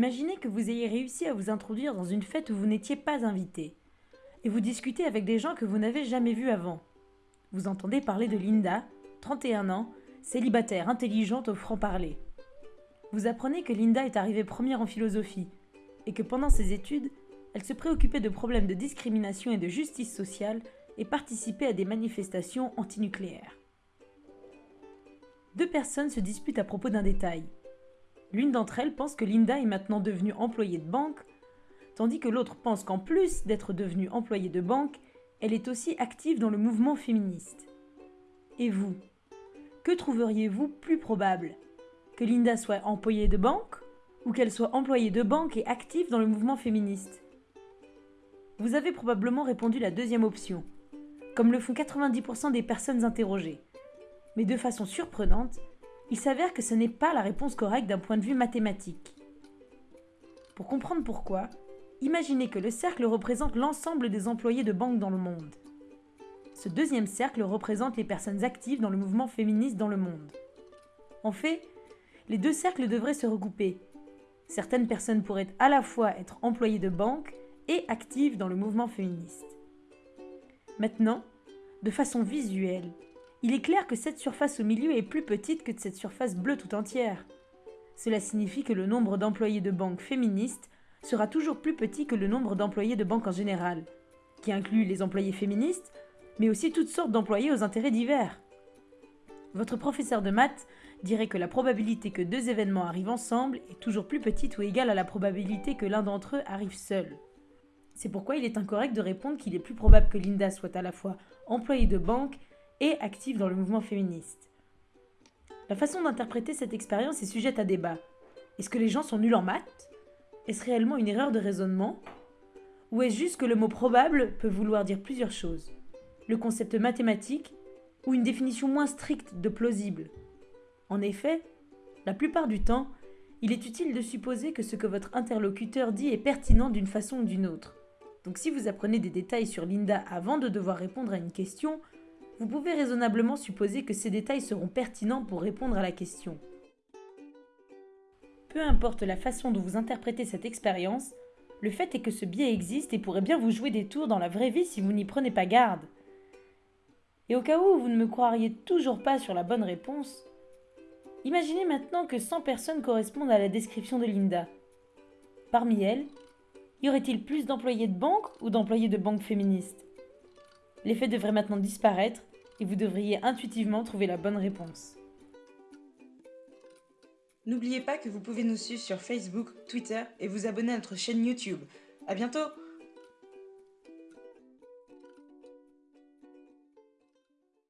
Imaginez que vous ayez réussi à vous introduire dans une fête où vous n'étiez pas invité, et vous discutez avec des gens que vous n'avez jamais vus avant. Vous entendez parler de Linda, 31 ans, célibataire, intelligente au franc-parler. Vous apprenez que Linda est arrivée première en philosophie, et que pendant ses études, elle se préoccupait de problèmes de discrimination et de justice sociale et participait à des manifestations antinucléaires. Deux personnes se disputent à propos d'un détail. L'une d'entre elles pense que Linda est maintenant devenue employée de banque, tandis que l'autre pense qu'en plus d'être devenue employée de banque, elle est aussi active dans le mouvement féministe. Et vous Que trouveriez-vous plus probable? Que Linda soit employée de banque ou qu'elle soit employée de banque et active dans le mouvement féministe? Vous avez probablement répondu la deuxième option, comme le font 90% des personnes interrogées. Mais de façon surprenante, il s'avère que ce n'est pas la réponse correcte d'un point de vue mathématique. Pour comprendre pourquoi, imaginez que le cercle représente l'ensemble des employés de banque dans le monde. Ce deuxième cercle représente les personnes actives dans le mouvement féministe dans le monde. En fait, les deux cercles devraient se regrouper. Certaines personnes pourraient à la fois être employées de banque et actives dans le mouvement féministe. Maintenant, de façon visuelle, il est clair que cette surface au milieu est plus petite que cette surface bleue tout entière. Cela signifie que le nombre d'employés de banque féministes sera toujours plus petit que le nombre d'employés de banque en général, qui inclut les employés féministes, mais aussi toutes sortes d'employés aux intérêts divers. Votre professeur de maths dirait que la probabilité que deux événements arrivent ensemble est toujours plus petite ou égale à la probabilité que l'un d'entre eux arrive seul. C'est pourquoi il est incorrect de répondre qu'il est plus probable que Linda soit à la fois employée de banque et active dans le mouvement féministe. La façon d'interpréter cette expérience est sujette à débat. Est-ce que les gens sont nuls en maths? Est-ce réellement une erreur de raisonnement? Ou est-ce juste que le mot probable peut vouloir dire plusieurs choses? Le concept mathématique ou une définition moins stricte de plausible? En effet, la plupart du temps, il est utile de supposer que ce que votre interlocuteur dit est pertinent d'une façon ou d'une autre. Donc si vous apprenez des détails sur Linda avant de devoir répondre à une question, vous pouvez raisonnablement supposer que ces détails seront pertinents pour répondre à la question. Peu importe la façon dont vous interprétez cette expérience, le fait est que ce biais existe et pourrait bien vous jouer des tours dans la vraie vie si vous n'y prenez pas garde. Et au cas où vous ne me croiriez toujours pas sur la bonne réponse, imaginez maintenant que 100 personnes correspondent à la description de Linda. Parmi elles, y aurait-il plus d'employés de banque ou d'employés de banque féministes L'effet devrait maintenant disparaître et vous devriez intuitivement trouver la bonne réponse. N'oubliez pas que vous pouvez nous suivre sur Facebook, Twitter et vous abonner à notre chaîne YouTube. A bientôt